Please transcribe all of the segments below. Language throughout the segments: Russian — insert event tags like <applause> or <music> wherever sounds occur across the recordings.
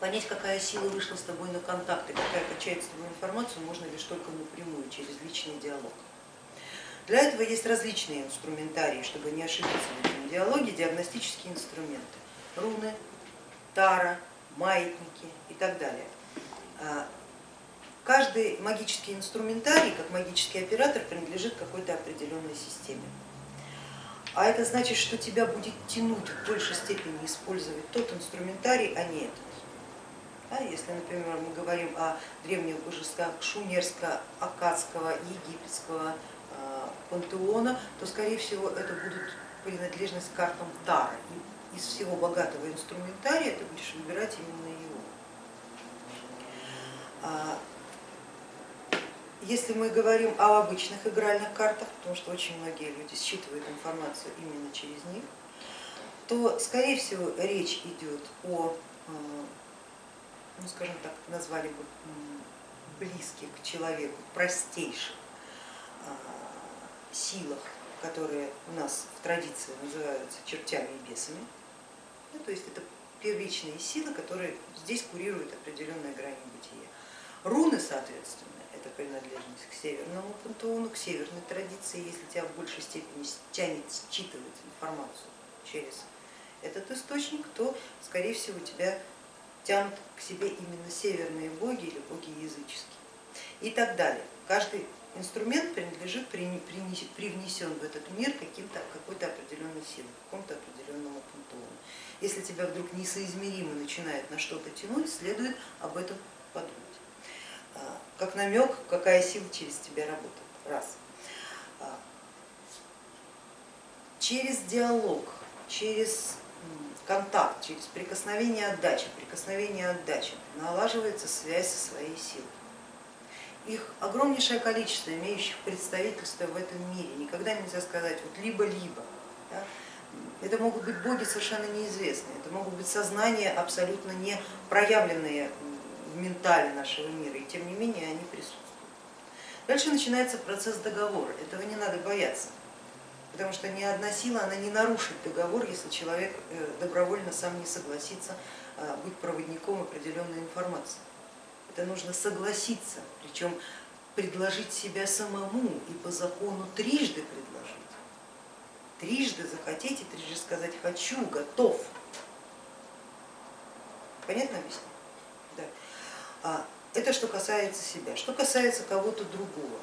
Понять, какая сила вышла с тобой на контакт и какая качает с тобой информацию, можно лишь только напрямую, через личный диалог. Для этого есть различные инструментарии, чтобы не ошибиться в этом диалоге, диагностические инструменты. Руны, тара, маятники и так далее. А, каждый магический инструментарий, как магический оператор, принадлежит какой-то определенной системе. А это значит, что тебя будет тянуть в большей степени использовать тот инструментарий, а не этот. Да, если, например, мы говорим о древних божествах шумерско-акадского, египетского э, пантеона, то скорее всего это будут принадлежность картам Тара. Из всего богатого инструментария ты будешь выбирать именно его. А, если мы говорим о обычных игральных картах, потому что очень многие люди считывают информацию именно через них, то скорее всего речь идет о, э, ну скажем так, назвали бы близких к человеку, простейших э, силах, которые у нас в традиции называются чертями и бесами. Ну, то есть это первичные силы, которые здесь курируют определенные грани бытия. Руны, соответственно, это принадлежность к северному пантеону, к северной традиции, если тебя в большей степени тянет считывать информацию через этот источник, то скорее всего тебя тянут к себе именно северные боги или боги языческие и так далее. Каждый инструмент принадлежит, привнесен в этот мир какой-то определенной силой, какому-то определенному пантеону. Если тебя вдруг несоизмеримо начинает на что-то тянуть, следует об этом подумать. А, как намек, какая сила через тебя работает. Раз. А, через диалог, через контакт, через прикосновение отдачи, прикосновение отдачи налаживается связь со своей силой. Их огромнейшее количество, имеющих представительство в этом мире. Никогда нельзя сказать вот либо-либо. Да? Это могут быть боги совершенно неизвестные, это могут быть сознания абсолютно не проявленные в ментале нашего мира, и тем не менее они присутствуют. Дальше начинается процесс договора, этого не надо бояться, потому что ни одна сила она не нарушит договор, если человек э, добровольно сам не согласится э, быть проводником определенной информации. Это нужно согласиться, причем предложить себя самому и по закону трижды предложить. Трижды захотеть и трижды сказать хочу, готов. Понятно объясню? Да. А, это что касается себя. Что касается кого-то другого,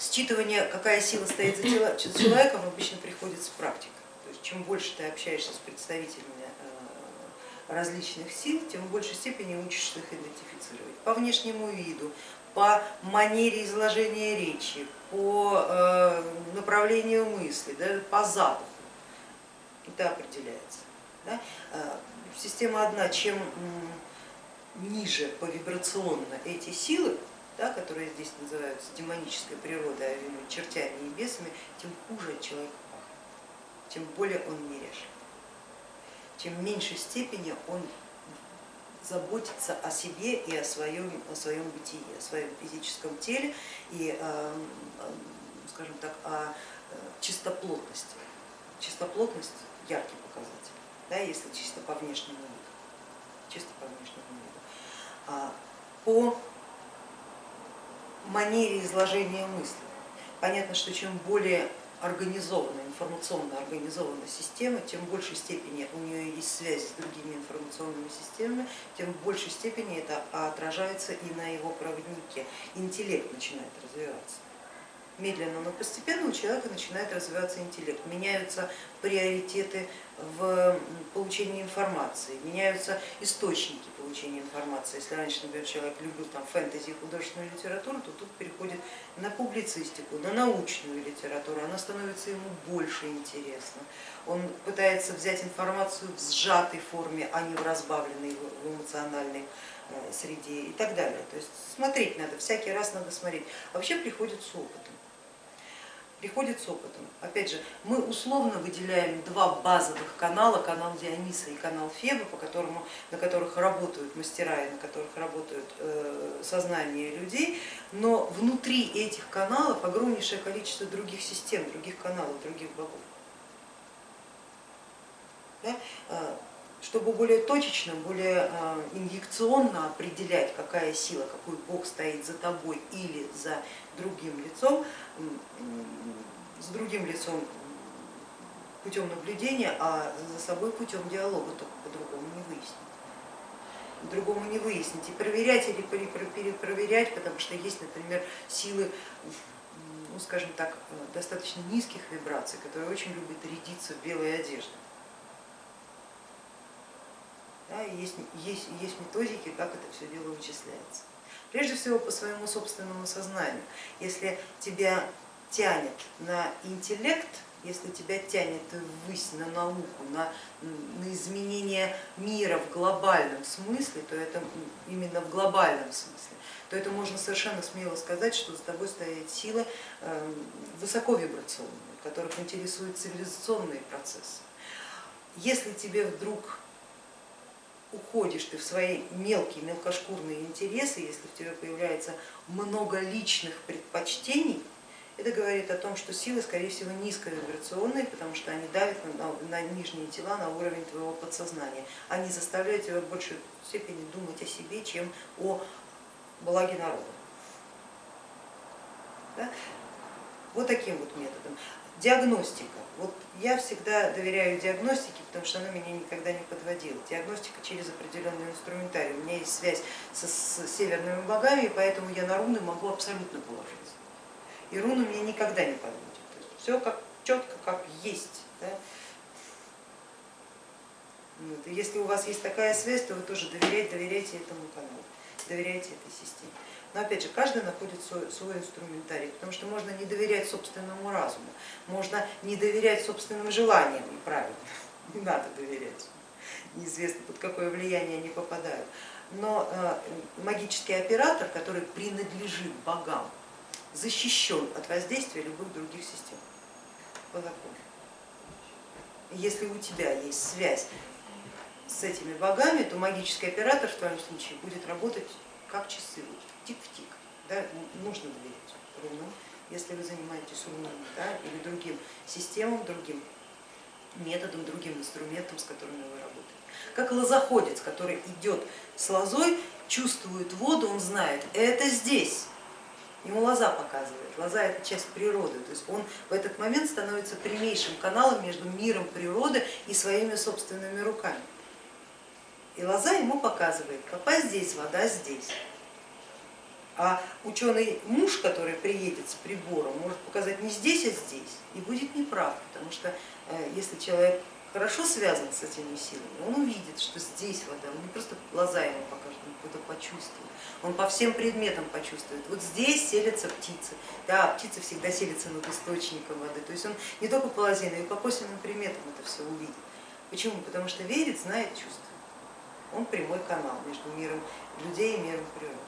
считывание, какая сила стоит за человеком, обычно приходит с практикой. То есть чем больше ты общаешься с представителями э, различных сил, тем в большей степени учишься их идентифицировать по внешнему виду, по манере изложения речи, по э, направлению мысли, да, по запаху. Это определяется. Э, система одна, чем ниже по вибрационно эти силы, да, которые здесь называются демонической природой, а чертями и бесами, тем хуже человек пахнет, тем более он неряшлив, тем в меньшей степени он заботится о себе и о своем, о своем бытии, о своем физическом теле и, э, скажем так, о э, чистоплотности. Чистоплотность яркий показатель, да, если чисто по внешнему виду, чисто по внешнему виду. А, по манере изложения мысли. Понятно, что чем более организована, информационно организована система, тем в большей степени у нее есть связь с другими информационными системами, тем в большей степени это отражается и на его проводнике. Интеллект начинает развиваться медленно, но постепенно у человека начинает развиваться интеллект, меняются приоритеты в получении информации, меняются источники получения информации. Если раньше, например, человек любил там фэнтези и художественную литературу, то тут переходит на публицистику, на научную литературу, она становится ему больше интересна. Он пытается взять информацию в сжатой форме, а не в разбавленной, в эмоциональной э, среде и так далее. То есть смотреть надо, всякий раз надо смотреть. Вообще приходит с опытом приходит с опытом. Опять же, мы условно выделяем два базовых канала, канал Диониса и канал Феба, по которому, на которых работают мастера и на которых работают э, сознание людей, но внутри этих каналов огромнейшее количество других систем, других каналов, других богов. Да? Э, чтобы более точечно, более инъекционно определять, какая сила, какой бог стоит за тобой или за другим лицом, с другим лицом путем наблюдения, а за собой путем диалога, только по-другому не выяснить. Другому не выяснить и проверять или перепроверять, потому что есть, например, силы, ну, скажем так, достаточно низких вибраций, которые очень любят рядиться в белой одежде. Есть, есть, есть методики, как это все дело вычисляется. Прежде всего по своему собственному сознанию. Если тебя тянет на интеллект, если тебя тянет ввысь на науку, на, на изменение мира в глобальном смысле, то это именно в глобальном смысле, то это можно совершенно смело сказать, что за тобой стоят силы эм, высоковибрационные, которых интересуют цивилизационные процессы. Если тебе вдруг уходишь ты в свои мелкие, мелкошкурные интересы, если в тебе появляется много личных предпочтений, это говорит о том, что силы, скорее всего, низковибрационные, потому что они давят на, на нижние тела, на уровень твоего подсознания. Они заставляют тебя в большей степени думать о себе, чем о благе народа. Да? Вот таким вот методом. Диагностика. Вот я всегда доверяю диагностике, потому что она меня никогда не подводила. Диагностика через определенный инструментарий. У меня есть связь со, с северными богами, поэтому я на руны могу абсолютно положиться и руна меня никогда не подводит. Все как четко, как есть. Да? Вот. Если у вас есть такая связь, то вы тоже доверяете, доверяйте этому каналу, доверяйте этой системе. Но опять же, каждый находит свой, свой инструментарий, потому что можно не доверять собственному разуму, можно не доверять собственным желаниям, правильно, <laughs> не надо доверять, неизвестно под какое влияние они попадают. Но э, магический оператор, который принадлежит богам, защищен от воздействия любых других систем по закону. Если у тебя есть связь с этими богами, то магический оператор в твоем случае будет работать как часы, вот, тик в тик. Да? Нужно доверять рунам, если вы занимаетесь рунами да? или другим системам, другим методом, другим инструментом, с которыми вы работаете. Как лозоходец, который идет с лозой, чувствует воду, он знает, это здесь, ему лоза показывает. Лоза это часть природы, то есть он в этот момент становится прямейшим каналом между миром природы и своими собственными руками. И лоза ему показывает, попасть здесь, вода здесь. А ученый муж, который приедет с прибором, может показать не здесь, а здесь, и будет неправ, потому что э, если человек хорошо связан с этими силами, он увидит, что здесь вода, он не просто глаза ему покажет, он какой-то почувствует он по всем предметам почувствует. Вот здесь селятся птицы, да, птицы всегда селятся над источником воды, то есть он не только по лозе, но и по косвенным приметам это все увидит. Почему? Потому что верит, знает, чувствует. Прямой канал между миром людей и миром природы.